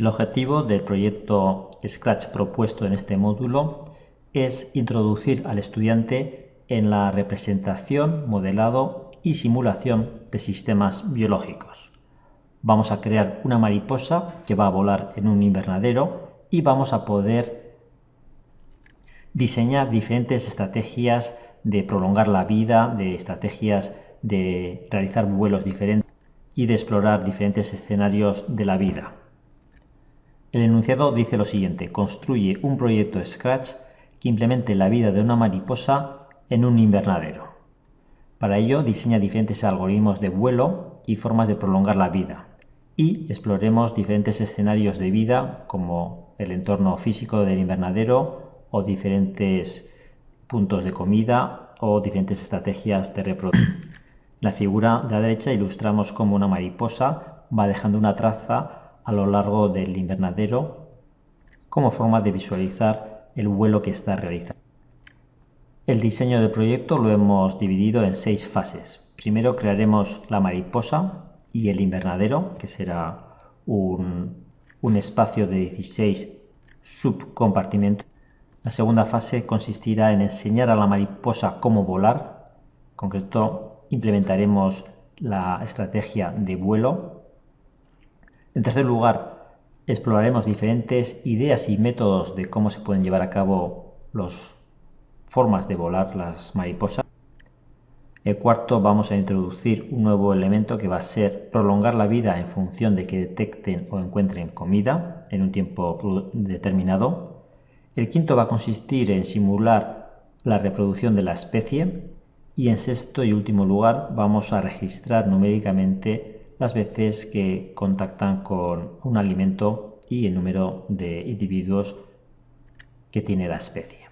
El objetivo del proyecto Scratch propuesto en este módulo es introducir al estudiante en la representación, modelado y simulación de sistemas biológicos. Vamos a crear una mariposa que va a volar en un invernadero y vamos a poder diseñar diferentes estrategias de prolongar la vida, de estrategias de realizar vuelos diferentes y de explorar diferentes escenarios de la vida. Enunciado dice lo siguiente, construye un proyecto Scratch que implemente la vida de una mariposa en un invernadero. Para ello diseña diferentes algoritmos de vuelo y formas de prolongar la vida y exploremos diferentes escenarios de vida como el entorno físico del invernadero o diferentes puntos de comida o diferentes estrategias de reproducción. la figura de la derecha ilustramos cómo una mariposa va dejando una traza a lo largo del invernadero como forma de visualizar el vuelo que está realizando. El diseño del proyecto lo hemos dividido en seis fases. Primero crearemos la mariposa y el invernadero, que será un, un espacio de 16 subcompartimentos. La segunda fase consistirá en enseñar a la mariposa cómo volar. En concreto, implementaremos la estrategia de vuelo. En tercer lugar, exploraremos diferentes ideas y métodos de cómo se pueden llevar a cabo las formas de volar las mariposas. El cuarto vamos a introducir un nuevo elemento que va a ser prolongar la vida en función de que detecten o encuentren comida en un tiempo determinado. El quinto va a consistir en simular la reproducción de la especie. Y en sexto y último lugar vamos a registrar numéricamente las veces que contactan con un alimento y el número de individuos que tiene la especie.